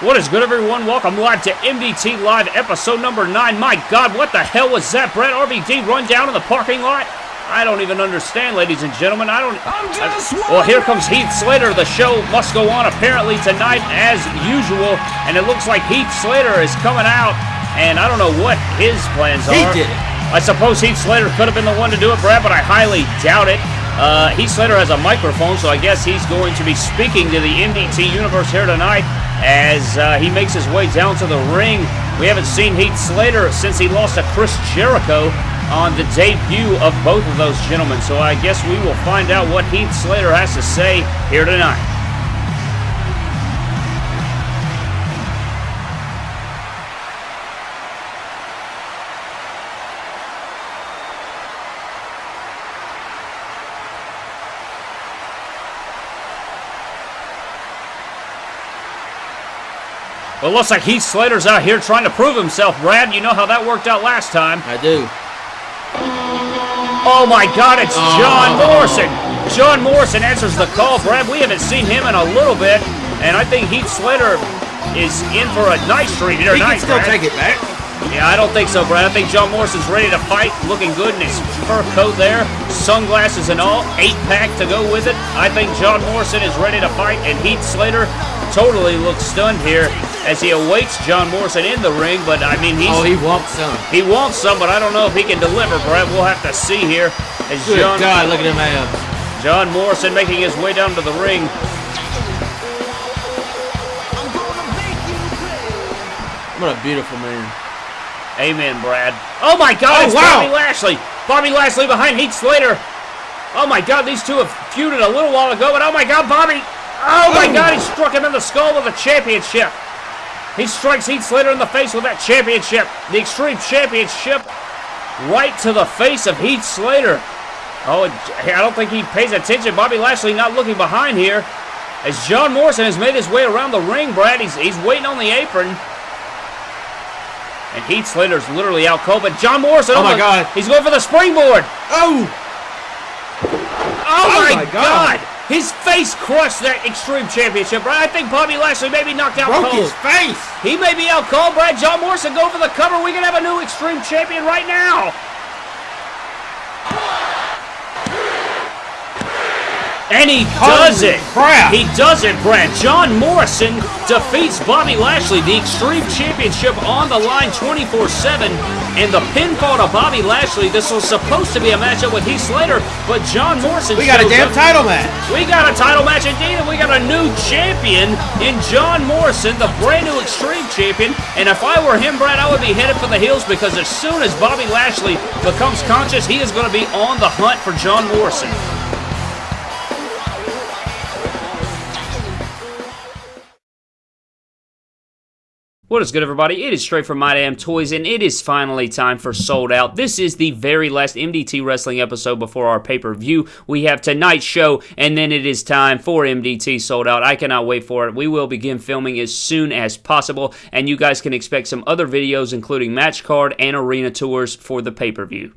What is good, everyone? Welcome live to MDT Live, episode number 9. My God, what the hell was that, Brett? RVD run down in the parking lot? I don't even understand, ladies and gentlemen. I don't. I'm just I- well, here comes Heath Slater. The show must go on apparently tonight as usual, and it looks like Heath Slater is coming out, and I don't know what his plans are. He did it. I suppose Heath Slater could have been the one to do it, Brad, but I highly doubt it. Uh, Heath Slater has a microphone, so I guess he's going to be speaking to the MDT universe here tonight as uh, he makes his way down to the ring. We haven't seen Heath Slater since he lost to Chris Jericho on the debut of both of those gentlemen, so I guess we will find out what Heath Slater has to say here tonight. Well, it looks like Heath Slater's out here trying to prove himself, Brad. You know how that worked out last time. I do. Oh my God, it's oh. John Morrison. John Morrison answers the call, Brad. We haven't seen him in a little bit, and I think Heath Slater is in for a nice treat here He tonight. can still Brad. take it back. Yeah, I don't think so, Brad. I think John Morrison's ready to fight, looking good in his fur coat there, sunglasses and all, eight pack to go with it. I think John Morrison is ready to fight, and Heath Slater totally looks stunned here as he awaits John Morrison in the ring. But I mean, he's Oh, he wants some. he wants some, but I don't know if he can deliver, Brad. We'll have to see here as Good John God, look at him abs. John Morrison making his way down to the ring. What a beautiful man. Amen, Brad. Oh my God, Oh, it's wow. Bobby Lashley. Bobby Lashley behind Heath Slater. Oh my God, these two have feuded a little while ago, but oh my God, Bobby. Oh my Oh. God, he struck him in the skull with a championship. He strikes Heath Slater in the face with that championship. The Extreme Championship right to the face of Heath Slater. Oh, I don't think he pays attention. Bobby Lashley not looking behind here. As John Morrison has made his way around the ring, Brad, he's, he's waiting on the apron. And Heath Slater's literally out cold, but John Morrison, Oh my the- God. he's going for the springboard. Oh! Oh, oh my, my God. God. His face crushed that Extreme Championship, Brad. I think Bobby Lashley may be knocked out Broke cold. his face! He may be out cold, Brad. John Morrison go for the cover. We can have a new Extreme Champion right now. And he does it. crap. He does it, Brad. John Morrison defeats Bobby Lashley. The Extreme Championship on the line 24-7. And the pinfall to Bobby Lashley. This was supposed to be a matchup with Heath Slater, but John Morrison We got a damn up. title match. We got a title match indeed, and we got a new champion in John Morrison, the brand new Extreme Champion. And if I were him, Brad, I would be headed for the hills because as soon as Bobby Lashley becomes conscious, he is going to be on the hunt for John Morrison. What is good, everybody? It is straight from My Damn Toys, and it is finally time for Sold Out. This is the very last MDT Wrestling episode before our pay per view. We have tonight's show, and then it is time for MDT Sold Out. I cannot wait for it. We will begin filming as soon as possible, and you guys can expect some other videos, including match card and arena tours for the pay per view.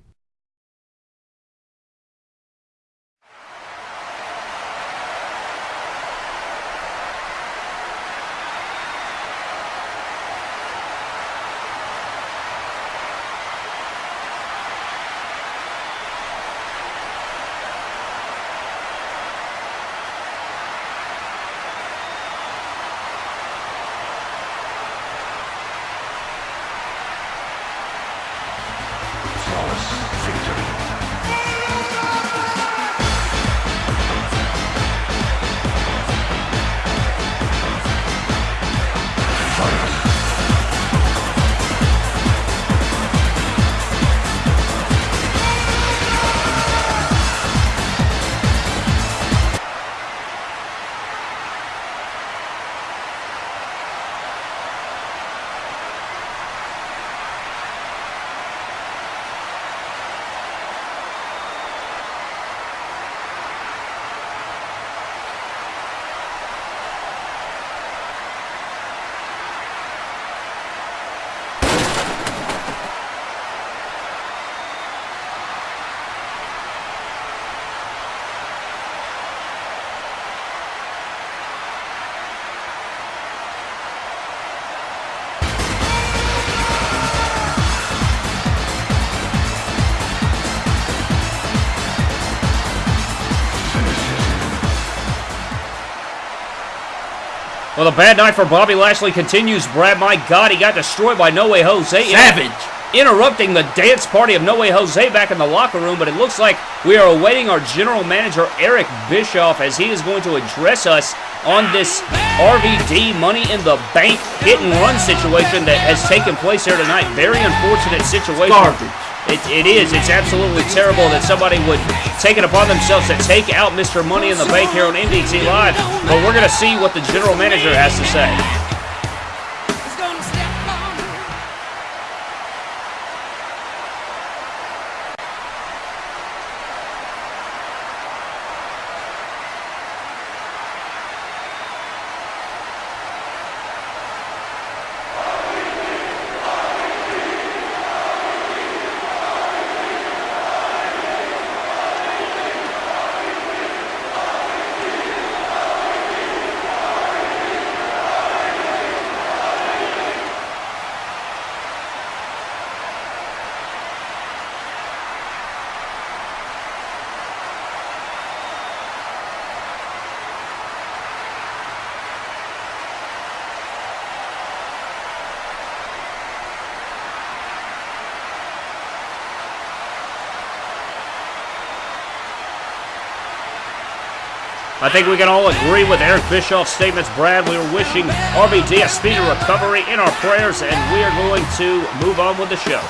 Well, the bad night for Bobby Lashley continues, Brad. My God, he got destroyed by No Way Jose. Savage. interrupting the dance party of No Way Jose back in the locker room, but it looks like we are awaiting our general manager, Eric Bischoff, as he is going to address us on this RVD Money in the Bank hit and run situation that has taken place here tonight. Very unfortunate situation. Garbage. It, it is. It's absolutely terrible that somebody would take it upon themselves to take out Mr. Money in the Bank here on MDT Live, but we're going to see what the general manager has to say. I think we can all agree with Eric Bischoff's statements, Brad. We are wishing RVD a speedy recovery in our prayers, and we are going to move on with the show.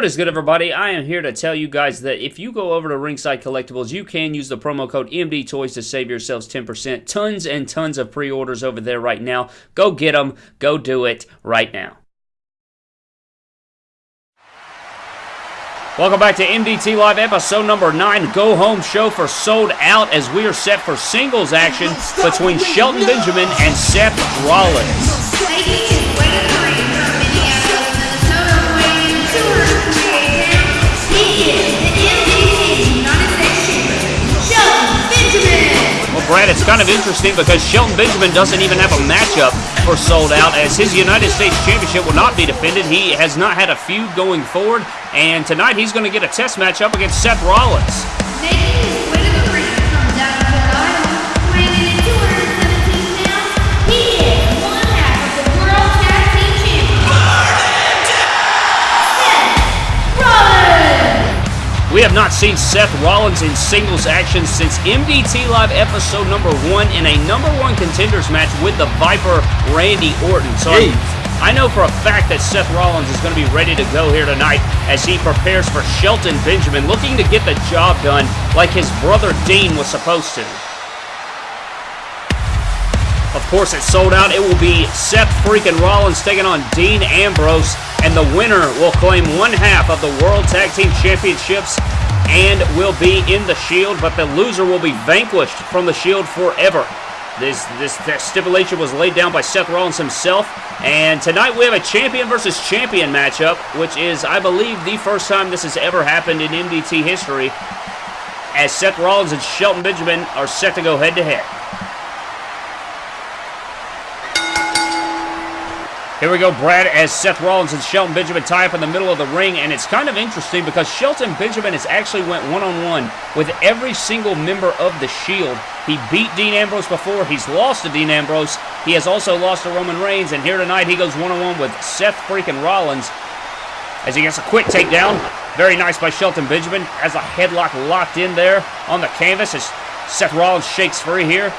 What is good, everybody? I am here to tell you guys that if you go over to Ringside Collectibles, you can use the promo code MD Toys to save yourselves 10%. Tons and tons of pre orders over there right now. Go get them. Go do it right now. Welcome back to MDT Live episode number 9, Go Home Show for Sold Out as we are set for singles action between Shelton Benjamin and Seth Rollins. Brad, it's kind of interesting because Shelton Benjamin doesn't even have a matchup for Sold Out as his United States Championship will not be defended. He has not had a feud going forward, and tonight he's going to get a test matchup against Seth Rollins. Have not seen Seth Rollins in singles action since MDT Live episode number one in a number one contenders match with the Viper Randy Orton. So I know for a fact that Seth Rollins is going to be ready to go here tonight as he prepares for Shelton Benjamin, looking to get the job done like his brother Dean was supposed to. Of course, it's sold out. It will be Seth freaking Rollins taking on Dean Ambrose, and the winner will claim one half of the World Tag Team Championships and will be in the Shield, but the loser will be vanquished from the Shield forever. This, this this stipulation was laid down by Seth Rollins himself, and tonight we have a champion versus champion matchup, which is, I believe, the first time this has ever happened in MDT history, as Seth Rollins and Shelton Benjamin are set to go head to head. Here we go, Brad, as Seth Rollins and Shelton Benjamin tie up in the middle of the ring, and it's kind of interesting because Shelton Benjamin has actually went one-on-one with every single member of the Shield. He beat Dean Ambrose before. He's lost to Dean Ambrose. He has also lost to Roman Reigns, and here tonight he goes one-on-one with Seth freaking Rollins as he gets a quick takedown. Very nice by Shelton Benjamin. Has a headlock locked in there on the canvas as Seth Rollins shakes free here.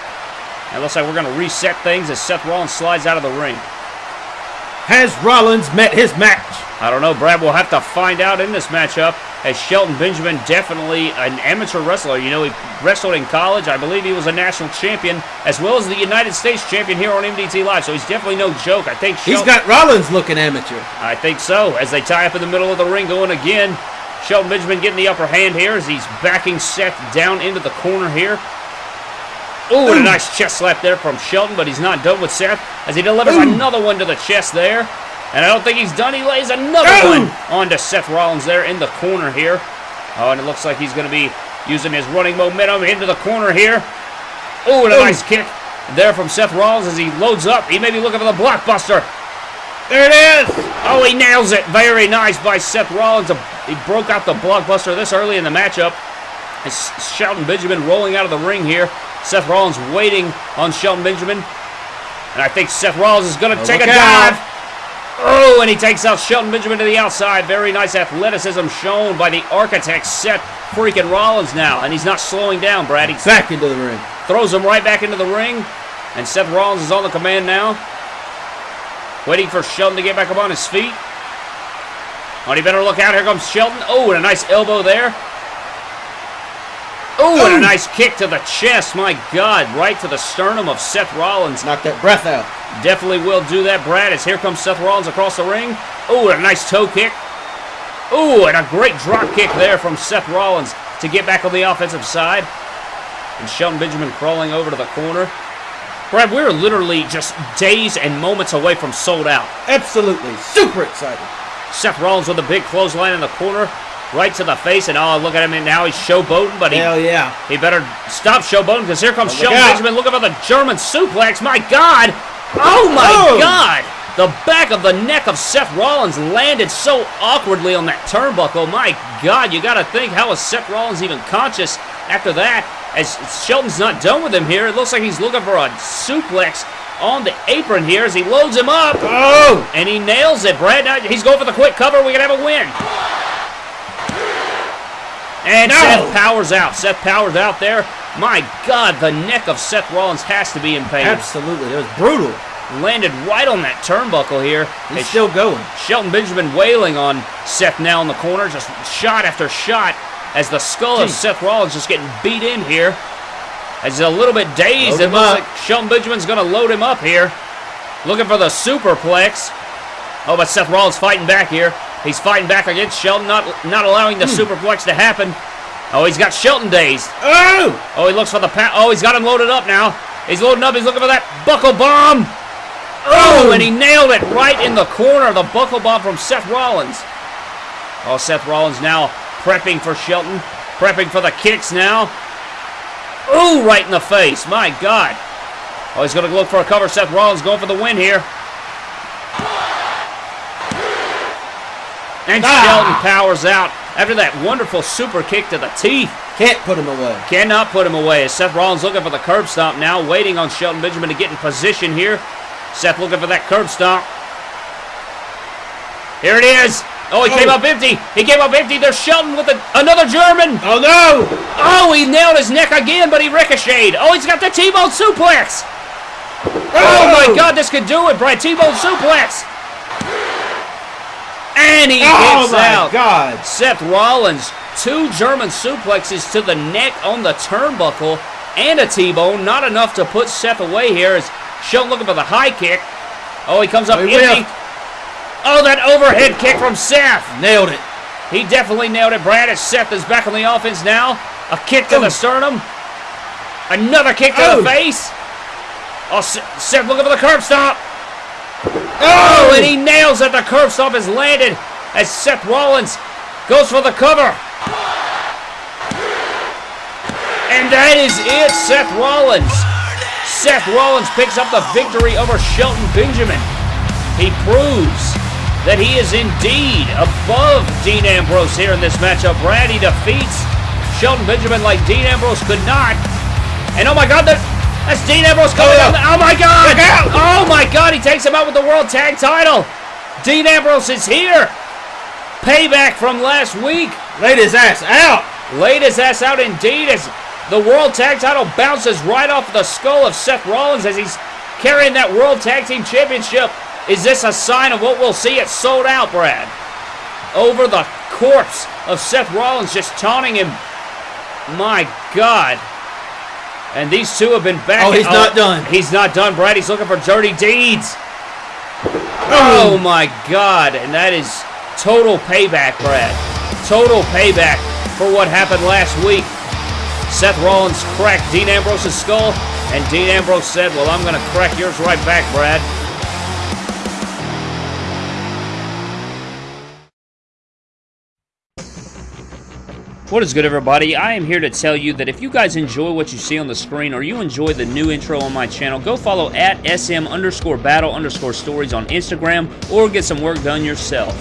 And it looks like we're going to reset things as Seth Rollins slides out of the ring. Has Rollins met his match? I don't know, Brad. We'll have to find out in this matchup. As Shelton Benjamin, definitely an amateur wrestler. You know, he wrestled in college. I believe he was a national champion, as well as the United States champion here on MDT Live. So he's definitely no joke. I think he's got Rollins looking amateur. I think so. As they tie up in the middle of the ring, going again. Shelton Benjamin getting the upper hand here as he's backing Seth down into the corner here. Ooh, what a nice chest slap there from Shelton, but he's not done with Seth as he delivers another one to the chest there. And I don't think he's done. He lays another Ooh. one onto Seth Rollins there in the corner here. Oh, and it looks like he's going to be using his running momentum into the corner here. Ooh, and a Ooh. nice kick there from Seth Rollins as he loads up. He may be looking for the blockbuster. There it is. Oh, he nails it. Very nice by Seth Rollins. He broke out the blockbuster this early in the matchup. It's Shelton Benjamin rolling out of the ring here. Seth Rollins waiting on Shelton Benjamin. And I think Seth Rollins is going to Oh, take a out. dive. Oh, and he takes out Shelton Benjamin to the outside. Very nice athleticism shown by the architect, Seth freaking Rollins now. And he's not slowing down, Brad. He Back into the ring. throws him right back into the ring. And Seth Rollins is on the command now. Waiting for Shelton to get back up on his feet. Oh, he better look out. Here comes Shelton. Oh, and a nice elbow there. Oh, and a nice kick to the chest. My God, right to the sternum of Seth Rollins. Knock that breath out. Definitely will do that, Brad, as here comes Seth Rollins across the ring. Oh, and a nice toe kick. Oh, and a great drop kick there from Seth Rollins to get back on the offensive side. And Shelton Benjamin crawling over to the corner. Brad, we're literally just days and moments away from sold out. Absolutely. Super excited. Seth Rollins with a big clothesline in the corner, right to the face, and oh, look at him, and now he's showboating, but he, Hell yeah. he better stop showboating because here comes Oh, Shelton. Benjamin looking for the German suplex. My God! Oh my Oh. God! The back of the neck of Seth Rollins landed so awkwardly on that turnbuckle. My God, you got to think how is Seth Rollins even conscious after that? As Shelton's not done with him here, it looks like he's looking for a suplex on the apron here as he loads him up. Oh! And he nails it, Brad. Now he's going for the quick cover. We can have a win. And No. Seth powers out. Seth powers out there. My God, the neck of Seth Rollins has to be in pain. Absolutely. It was brutal. landed right on that turnbuckle here. He's still going. Shelton Benjamin wailing on Seth now in the corner, just shot after shot as the skull of Seth Rollins just getting beat in here. As he's a little bit dazed, Load it looks up. like Shelton Benjamin's going to load him up here. Looking for the superplex. Oh, but Seth Rollins fighting back here. He's fighting back against Shelton, not, not allowing the Hmm. superplex to happen. Oh, he's got Shelton dazed. Oh! Oh, he looks for the pa- Oh, he's got him loaded up now. He's loading up. He's looking for that buckle bomb. Oh, and he nailed it right in the corner. The buckle bomb from Seth Rollins. Oh, Seth Rollins now prepping for Shelton. Prepping for the kicks now. Oh, right in the face. My God. Oh, he's going to look for a cover. Seth Rollins going for the win here. And Ah. Shelton powers out after that wonderful super kick to the teeth. Can't put him away. Cannot put him away. As Seth Rollins looking for the curb stomp now, waiting on Shelton Benjamin to get in position here. Seth looking for that curb stomp. Here it is. Oh, he came Oh. up empty. He came up empty. There's Shelton with a, another German. Oh no! Oh, he nailed his neck again, but he ricocheted. Oh, he's got the T-bone suplex. Oh my God, this could do it, Brad. T-bone suplex. And he Oh my out. God! Seth Rollins, two German suplexes to the neck on the turnbuckle and a T-bone. Not enough to put Seth away here as Shelton looking for the high kick. Oh, he comes up Oh, empty. Oh, that overhead kick from Seth. Nailed it. He definitely nailed it, Brad, as Seth is back on the offense now. A kick to Oh. the sternum. Another kick to Oh. the face. Oh, Seth looking for the curb stomp. Oh! Oh, and he nails that the curb stomp has landed as Seth Rollins goes for the cover. And that is it, Seth Rollins. Seth Rollins picks up the victory over Shelton Benjamin. He proves that he is indeed above Dean Ambrose here in this matchup. Brad, he defeats Shelton Benjamin like Dean Ambrose could not. And oh my God, that, that's Dean Ambrose coming Oh, down. the- Oh my God! Oh my God, he takes him out with the World Tag Title. Dean Ambrose is here. Payback from last week. Laid his ass out. Laid his ass out indeed as the World Tag Title bounces right off the skull of Seth Rollins as he's carrying that World Tag Team Championship. Is this a sign of what we'll see at Sold Out, Brad? Over the corpse of Seth Rollins, just taunting him. My God. And these two have been back. Oh, he's oh, not done. He's not done, Brad. He's looking for dirty deeds. Oh. oh my God! And that is total payback, Brad. Total payback for what happened last week. Seth Rollins cracked Dean Ambrose's skull, and Dean Ambrose said, "Well, I'm going to crack yours right back, Brad." What is good, everybody? I am here to tell you that if you guys enjoy what you see on the screen or you enjoy the new intro on my channel, go follow at SM underscore battle underscore stories on Instagram or get some work done yourself.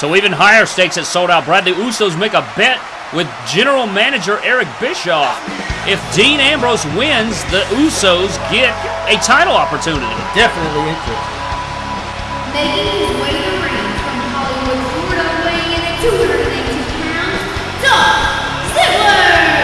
So even higher stakes at sold out. Bradley Usos make a bet with General Manager Eric Bischoff. If Dean Ambrose wins, the Usos get a title opportunity. Definitely interesting. Making his way to the ring from Hollywood, Florida, weighing in at 218 pounds, Dolph Ziggler!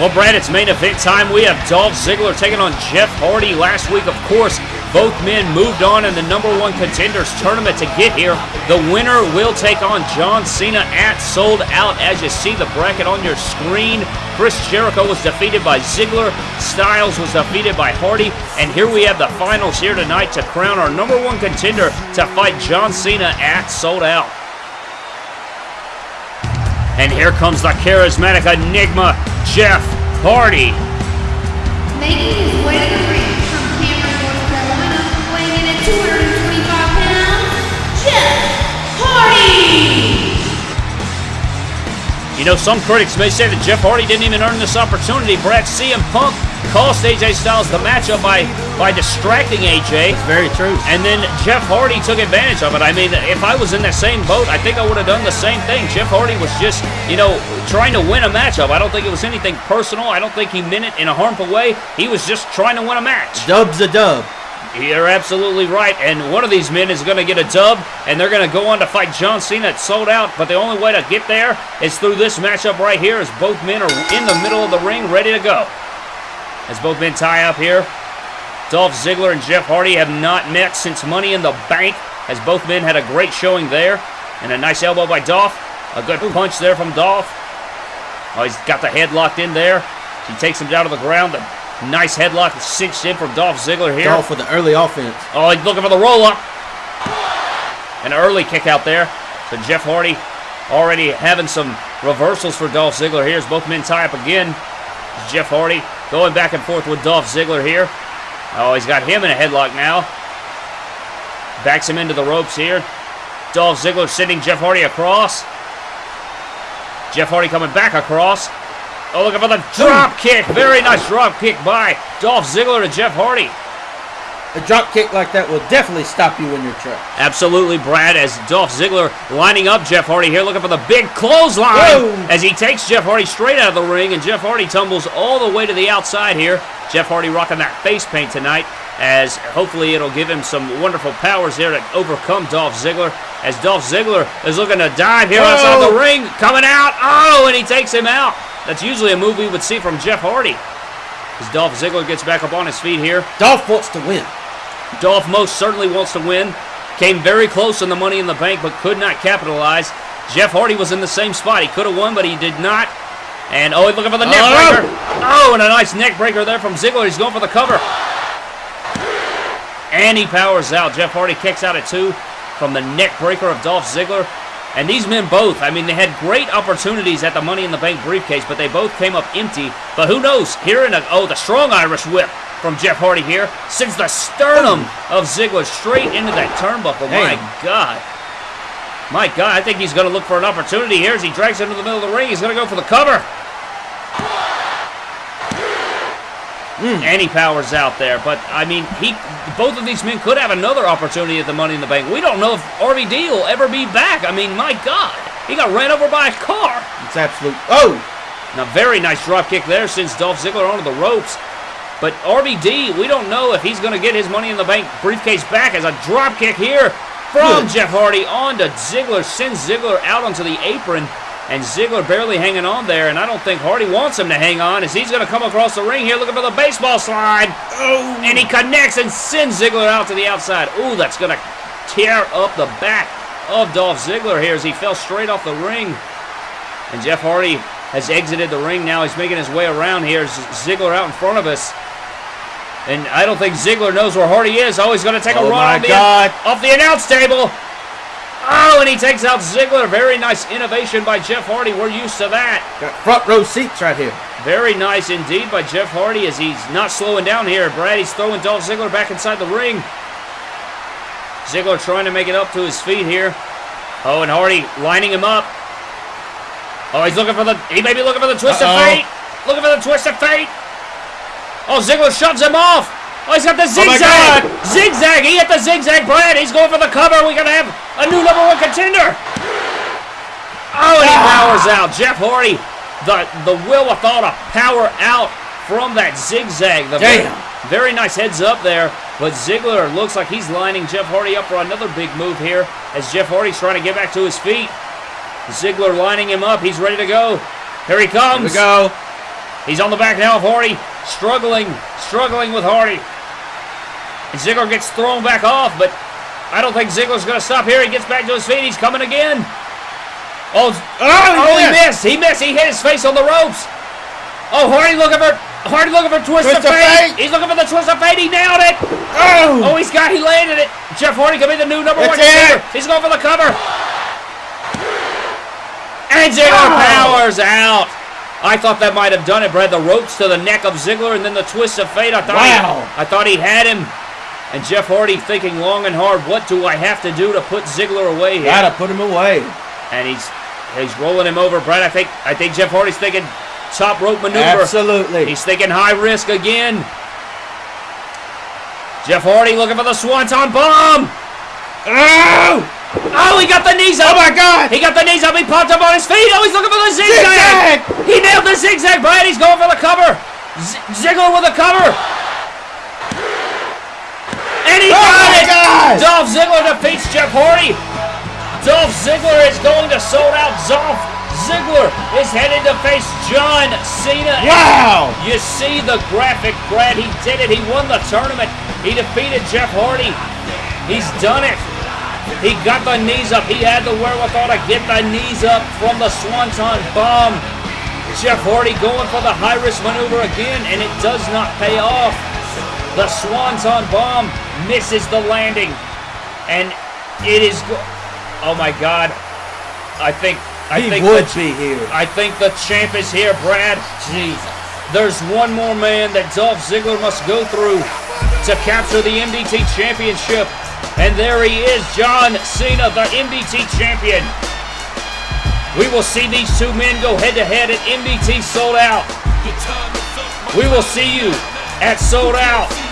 Well, Brad, it's main event time. We have Dolph Ziggler taking on Jeff Hardy. Last week, of course, both men moved on in the number one contenders tournament to get here. The winner will take on John Cena at Sold Out. As you see the bracket on your screen, Chris Jericho was defeated by Ziggler. Styles was defeated by Hardy. And here we have the finals here tonight to crown our number one contender to fight John Cena at Sold Out. And here comes the charismatic enigma, Jeff Hardy. Making his way You know, some critics may say that Jeff Hardy didn't even earn this opportunity. Brad CM Punk cost AJ Styles the matchup by, by distracting AJ. Very true. And then Jeff Hardy took advantage of it. I mean, if I was in that same boat, I think I would have done the same thing. Jeff Hardy was just, you know, trying to win a matchup. I don't think it was anything personal. I don't think he meant it in a harmful way. He was just trying to win a match. Dub's a dub. You're absolutely right. And one of these men is going to get a dub, and they're going to go on to fight John Cena. It's sold out, but the only way to get there is through this matchup right here as both men are in the middle of the ring ready to go. As both men tie up here, Dolph Ziggler and Jeff Hardy have not met since Money in the Bank, as both men had a great showing there. And a nice elbow by Dolph. A good punch there from Dolph. Oh, he's got the head locked in there. He takes him down to the ground. The nice headlock cinched in from Dolph Ziggler here. Dolph with the early offense. Oh, he's looking for the roll up. An early kick out there. So Jeff Hardy already having some reversals for Dolph Ziggler here as both men tie up again. Jeff Hardy going back and forth with Dolph Ziggler here. Oh, he's got him in a headlock now. Backs him into the ropes here. Dolph Ziggler sending Jeff Hardy across. Jeff Hardy coming back across. Oh, looking for the drop kick. Very nice drop kick by Dolph Ziggler to Jeff Hardy. A drop kick like that will definitely stop you in your track. Absolutely, Brad, as Dolph Ziggler lining up Jeff Hardy here, looking for the big clothesline Whoa. as he takes Jeff Hardy straight out of the ring, and Jeff Hardy tumbles all the way to the outside here. Jeff Hardy rocking that face paint tonight, as hopefully it'll give him some wonderful powers here to overcome Dolph Ziggler. As Dolph Ziggler is looking to dive here outside the ring, coming out, oh, and he takes him out. That's usually a move we would see from Jeff Hardy. As Dolph Ziggler gets back up on his feet here. Dolph wants to win. Dolph most certainly wants to win. Came very close in the Money in the Bank, but could not capitalize. Jeff Hardy was in the same spot. He could have won, but he did not. And oh, he's looking for the neck Oh. breaker. Oh, and a nice neck breaker there from Ziggler. He's going for the cover. And he powers out. Jeff Hardy kicks out at two from the neck breaker of Dolph Ziggler. And these men both, I mean, they had great opportunities at the Money in the Bank briefcase, but they both came up empty. But who knows? Here in a, oh, the strong Irish whip from Jeff Hardy here sends the sternum of Ziggler straight into that turnbuckle. My God. My God, I think he's going to look for an opportunity here as he drags him to the middle of the ring. He's going to go for the cover. Mm. And he powers out there. But, I mean, he both of these men could have another opportunity at the Money in the Bank. We don't know if RVD will ever be back. I mean, my God. He got ran over by a car. It's absolute. Oh! Now, very nice drop kick there sends Dolph Ziggler onto the ropes. But RVD, we don't know if he's going to get his Money in the Bank briefcase back as a drop kick here from Good. Jeff Hardy onto Ziggler. Sends Ziggler out onto the apron. And Ziggler barely hanging on there. And I don't think Hardy wants him to hang on as he's going to come across the ring here looking for the baseball slide. Oh! And he connects and sends Ziggler out to the outside. Ooh, that's going to tear up the back of Dolph Ziggler here as he fell straight off the ring. And Jeff Hardy has exited the ring now. He's making his way around here. Ziggler out in front of us. And I don't think Ziggler knows where Hardy is. Oh, he's going to take a Oh, run my off the, God. off the announce table. Oh, and he takes out Ziggler. Very nice innovation by Jeff Hardy. We're used to that. Got front row seats right here. Very nice indeed by Jeff Hardy as he's not slowing down here. Brad, he's throwing Dolph Ziggler back inside the ring. Ziggler trying to make it up to his feet here. Oh, and Hardy lining him up. Oh, he's looking for the. He may be looking for the twist Uh-oh. of fate. Looking for the twist of fate. Oh, Ziggler shoves him off. Oh, he's got the Oh, zigzag. God. Zigzag. He hit the zigzag, Brad. He's going for the cover. We're going to have a new number one contender. Oh, and he powers out. Jeff Hardy, the, the will withal to power out from that zigzag. The very, Damn. very nice heads up there. But Ziggler looks like he's lining Jeff Hardy up for another big move here as Jeff Hardy's trying to get back to his feet. Ziggler lining him up. He's ready to go. Here he Here comes. we go. He's on the back now of Hardy. Struggling, struggling with Hardy. And Ziggler gets thrown back off, but I don't think Ziggler's going to stop here. He gets back to his feet. He's coming again. Oh, Oh, oh, he missed. He missed. He hit his face on the ropes. Oh, Hardy looking for Hardy looking for twist, Twist of fate. He's looking for the twist of fate. He nailed it. Oh! Oh, he's got. He landed it. Jeff Hardy could be the new number one. He's going for the cover. And Ziggler Oh. powers out. I thought that might have done it, Brad. The ropes to the neck of Ziggler and then the twist of fate. I thought Wow. he, I thought he had him. And Jeff Hardy thinking long and hard, what do I have to do to put Ziggler away here? Gotta put him away. And he's he's rolling him over, Brad. I think I think Jeff Hardy's thinking top rope maneuver. Absolutely. He's thinking high risk again. Jeff Hardy looking for the Swanton bomb. Oh! Oh, he got the knees up. Oh my God! He got the knees up. He popped up on his feet. Oh, he's looking for the zigzag. Zigzag! He nailed the zigzag, Brad. He's going for the cover. Z- Ziggler with a cover. And he Oh got it. God! Dolph Ziggler defeats Jeff Hardy. Dolph Ziggler is going to sold out. Dolph Ziggler is headed to face John Cena. Wow! You see the graphic, Brad. He did it. He won the tournament. He defeated Jeff Hardy. He's done it. He got the knees up. He had the wherewithal to get the knees up from the Swanton bomb. Jeff Hardy going for the high risk maneuver again, and it does not pay off. The Swanton bomb misses the landing, and it is. Oh my God! I think. I he think would the, be here. I think the champ is here, Brad. Jesus. There's one more man that Dolph Ziggler must go through to capture the MDT championship. And there he is, John Cena, the MDT champion. We will see these two men go head to head at MDT Sold Out. We will see you at Sold Out